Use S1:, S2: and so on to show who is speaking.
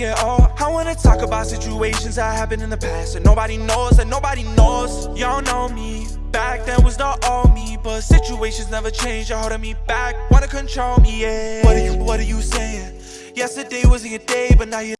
S1: at all uh, I wanna talk about situations that happened in the past And nobody knows, That nobody knows. Y'all know me. Back then was not all me But situations never change, you're holding me back. Wanna control me, yeah. What are you, what are you saying? Yesterday wasn't your day, but now you're